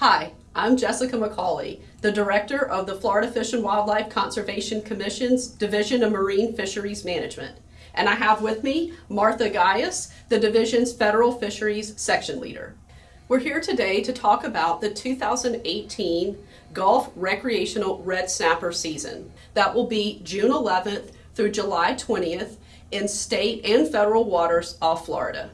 Hi, I'm Jessica McCawley, the Director of the Florida Fish and Wildlife Conservation Commission's Division of Marine Fisheries Management. And I have with me Martha Guyas, the division's Federal Fisheries Section Leader. We're here today to talk about the 2018 Gulf Recreational Red Snapper season. That will be June 11th through July 20th in state and federal waters off Florida.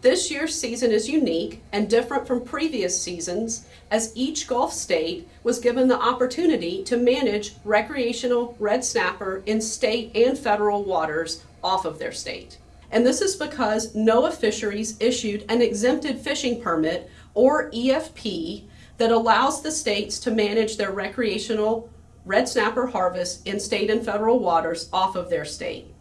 This year's season is unique and different from previous seasons as each Gulf state was given the opportunity to manage recreational red snapper in state and federal waters off of their state. And this is because NOAA Fisheries issued an exempted fishing permit or EFP that allows the states to manage their recreational red snapper harvest in state and federal waters off of their state.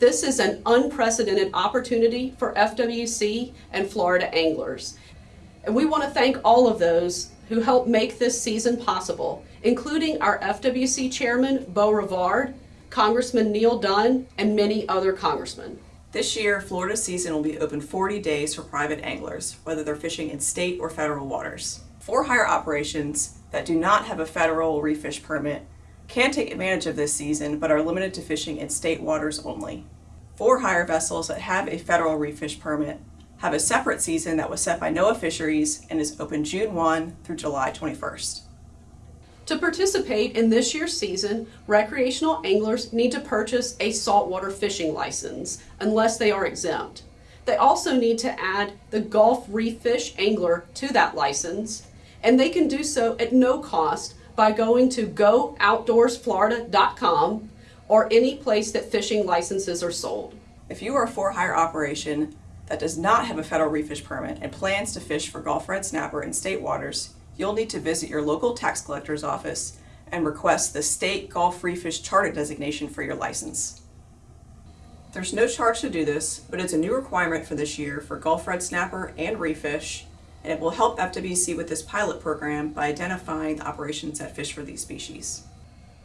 This is an unprecedented opportunity for FWC and Florida anglers. And we want to thank all of those who helped make this season possible, including our FWC Chairman, Bo Rivard, Congressman Neal Dunn, and many other congressmen. This year, Florida season will be open 40 days for private anglers, whether they're fishing in state or federal waters. For-hire operations that do not have a federal reef fish permit can take advantage of this season but are limited to fishing in state waters only. For-hire vessels that have a federal reef fish permit have a separate season that was set by NOAA Fisheries and is open June 1 through July 21st. To participate in this year's season, recreational anglers need to purchase a saltwater fishing license unless they are exempt. They also need to add the Gulf Reef Fish Angler to that license, and they can do so at no cost by going to gooutdoorsflorida.com or any place that fishing licenses are sold. If you are a for-hire operation that does not have a federal reef fish permit and plans to fish for Gulf red snapper in state waters, you'll need to visit your local tax collector's office and request the state Gulf Reef Fish Charter designation for your license. There's no charge to do this, but it's a new requirement for this year for Gulf red snapper and reef fish and it will help FWC with this pilot program by identifying the operations that fish for these species.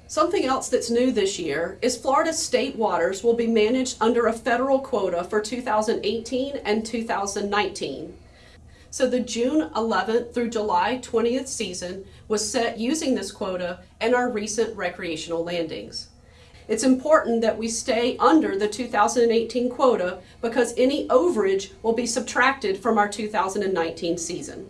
Something else that's new this year is Florida state waters will be managed under a federal quota for 2018 and 2019. So the June 11th through July 20th season was set using this quota and our recent recreational landings. It's important that we stay under the 2018 quota because any overage will be subtracted from our 2019 season.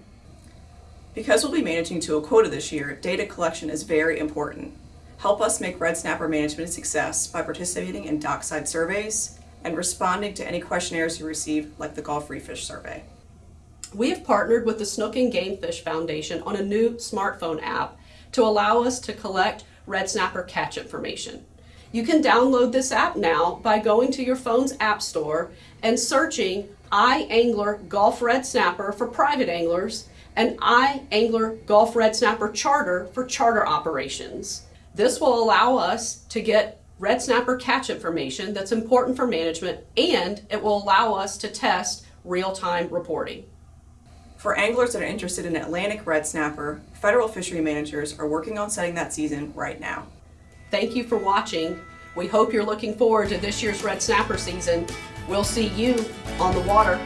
Because we'll be managing to a quota this year, data collection is very important. Help us make red snapper management a success by participating in dockside surveys and responding to any questionnaires you receive like the Gulf Reef Fish Survey. We have partnered with the Snook and Gamefish Foundation on a new smartphone app to allow us to collect red snapper catch information. You can download this app now by going to your phone's app store and searching iAngler Gulf Red Snapper for private anglers and iAngler Gulf Red Snapper Charter for charter operations. This will allow us to get red snapper catch information that's important for management and it will allow us to test real-time reporting. For anglers that are interested in Atlantic red snapper, federal fishery managers are working on setting that season right now. Thank you for watching. We hope you're looking forward to this year's red snapper season. We'll see you on the water.